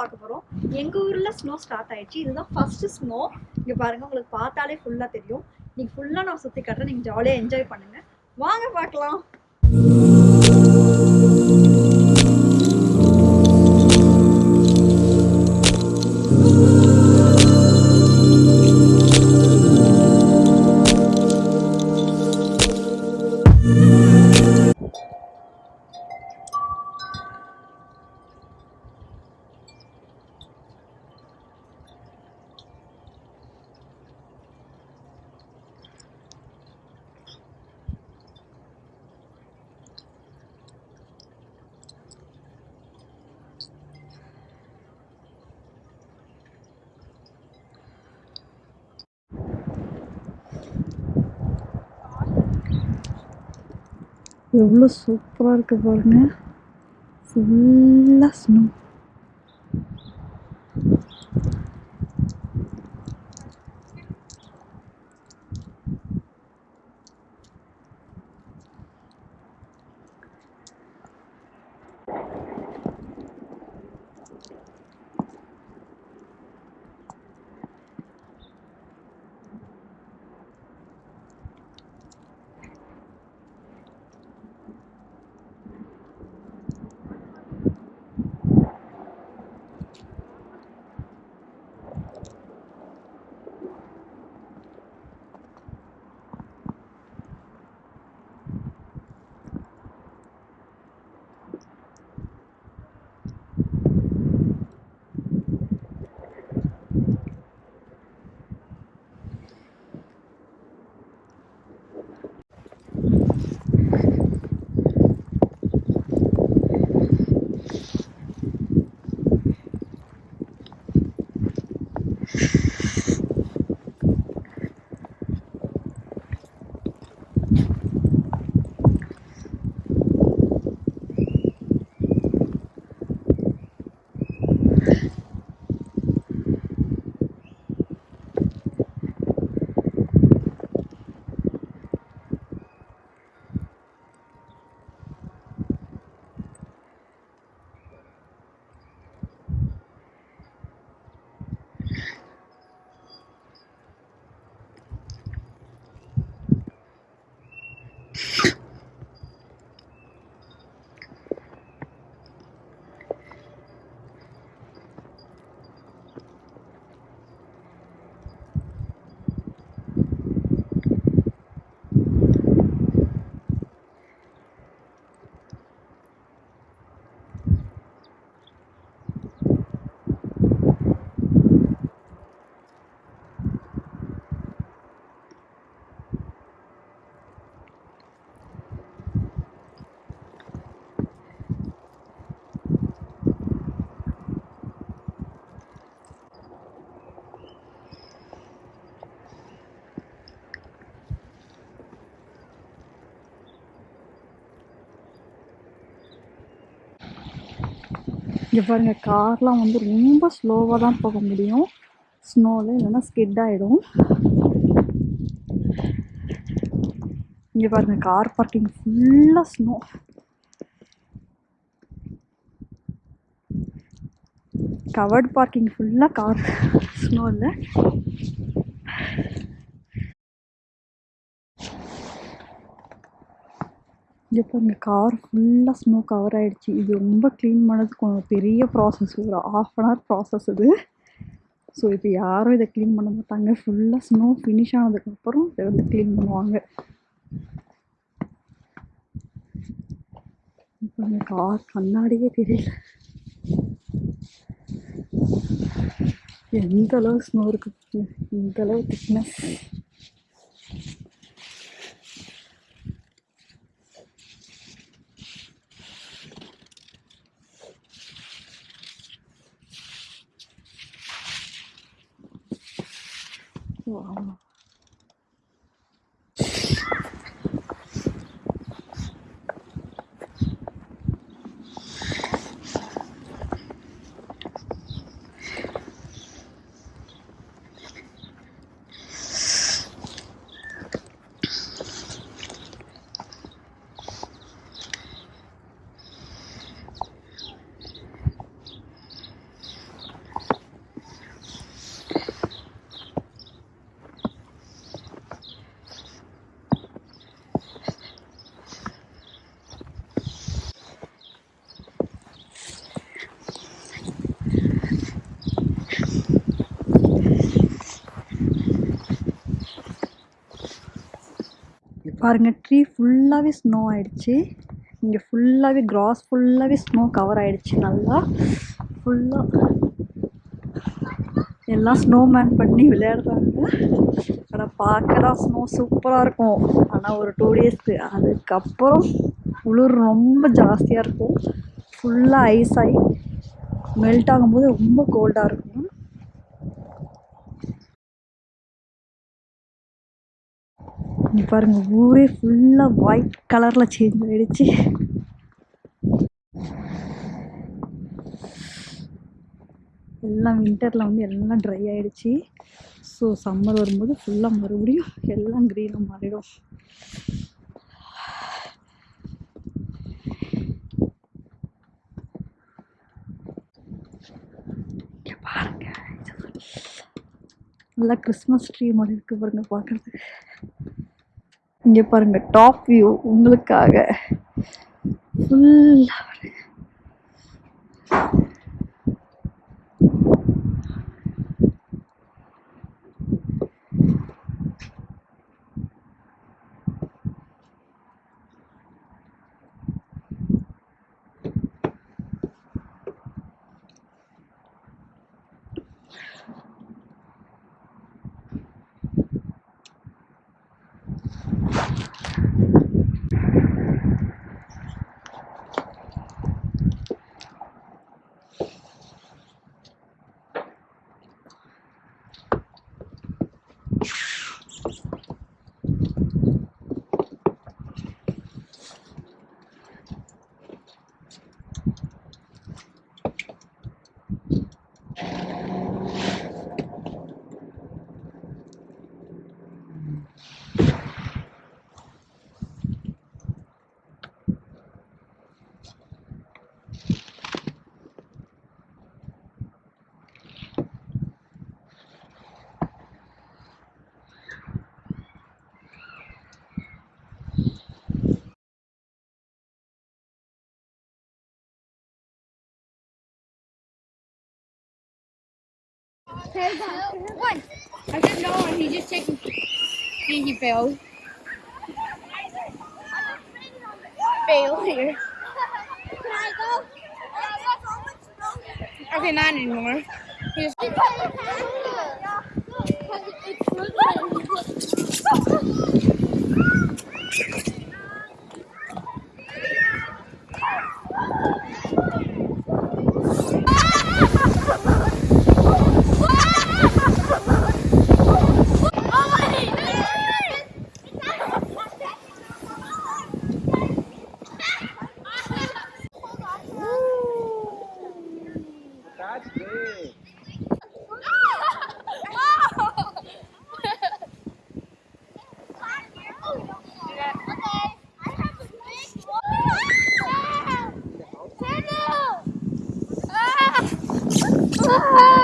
பார்க்க போறோம். எங்க ஊர்ல ஸ்னோ ஸ்டார்ட் ஆயிடுச்சு. இதுதான் ஃபர்ஸ்ட் ஸ்னோ இங்கே பாருங்க உங்களுக்கு பார்த்தாலே ஃபுல்லா தெரியும். நீங்க ஃபுல்லா நான் சுத்தி காட்டுறேன். நீங்க ஜாலியா என்ஜாய் பண்ணுங்க. வாங்க பார்க்கலாம். எவ்வளோ சூப்பராக இருக்கு பாருங்க. ஃபுல்லாக ஸ்னோ இங்கே பாருங்க கார்லாம் வந்து ரொம்ப ஸ்லோவாக தான் போக முடியும். ஸ்னோவில் இல்லைன்னா ஸ்கிட் ஆகிடும் இங்கே பாருங்க கார் பார்க்கிங் ஃபுல்லாக ஸ்னோ கவர்ட் பார்க்கிங் ஃபுல்லாக கார் ஸ்னோ இல்லை இங்கே பாருங்க கார் ஃபுல்லாக ஸ்னோ கவர் ஆகிடுச்சு இது ரொம்ப க்ளீன் பண்ணதுக்கு கொஞ்சம் பெரிய ப்ராசஸ் ஒரு ஆஃப் அன் ஹவர் ப்ராசஸ் இது ஸோ இப்போ யாரும் இதை க்ளீன் பண்ண மாட்டாங்க. ஃபுல்லாக ஸ்னோ ஃபினிஷ் ஆனதுக்கப்புறம் இதை வந்து க்ளீன் பண்ணுவாங்க. இப்போ இந்த கார் கண்ணாடியே தெரியல. எந்த அளவு ஸ்னோ இருக்கு இந்த அளவு திக்னஸ் 我吗 பாருங்கள் ட்ரீ ஃபுல்லாகவே ஸ்னோ ஆகிடுச்சி இங்கே ஃபுல்லாகவே கிராஸ் ஃபுல்லாகவே ஸ்னோ கவர் ஆகிடுச்சி நல்லா. ஃபுல்லாக எல்லாம் ஸ்னோமேன் பண்ணி விளையாடுறாங்க. ஆனால் பார்க்க தான் ஸ்னோ சூப்பராக இருக்கும். ஆனால் ஒரு டூ டேஸ்க்கு அதுக்கப்புறம் குளிர் ரொம்ப ஜாஸ்தியாக இருக்கும். ஃபுல்லாக ஐஸ் ஆகி மெல்ட் ஆகும்போது ரொம்ப கோல்டாக இருக்கும். இங்கே பாருங்கள் ஊரே ஃபுல்லாக ஒயிட் கலரில் சேஞ்ச் ஆகிடுச்சு எல்லாம் வின்டரில் வந்து எல்லாம் ட்ரை ஆகிடுச்சி ஸோ சம்மர் வரும்போது ஃபுல்லாக மறுபடியும் எல்லாம் க்ரீனாக மாறிடும். பாருங்க நல்லா கிறிஸ்மஸ் ட்ரீ மாதிரி இருக்குது பாருங்க பார்க்குறதுக்கு இங்கே பாருங்க டாப் வியூ உங்களுக்காக. ஃபுல்லாக One. I said no, and he just taking. He, he failed. Failure. Can I go? Okay, not anymore. He just, Ah!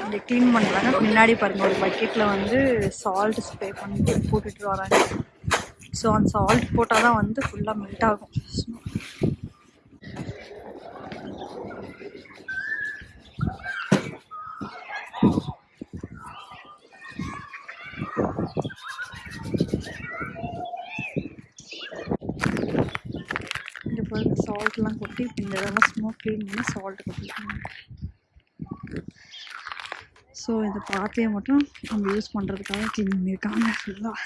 அப்படி க்ளீன் பண்ணுறாங்க முன்னாடி பாருங்கள் ஒரு பக்கெட்டில் வந்து சால்ட் ஸ்ப்ரே பண்ணி போட்டுட்டு வராங்க. ஸோ அந்த சால்ட் போட்டால் தான் வந்து ஃபுல்லாக மெல்ட் ஆகும். சால்ட்லாம் கொட்டி இந்த இதெல்லாம் ஸ்னோ க்ளீன் பண்ணி சால்ட் கொட்டிருக்காங்க ஸோ இந்த பாத்தையை மட்டும் நம்ம யூஸ் பண்ணுறதுக்காக க்ளீன் பண்ணியிருக்காங்க. ஃபுல்லாக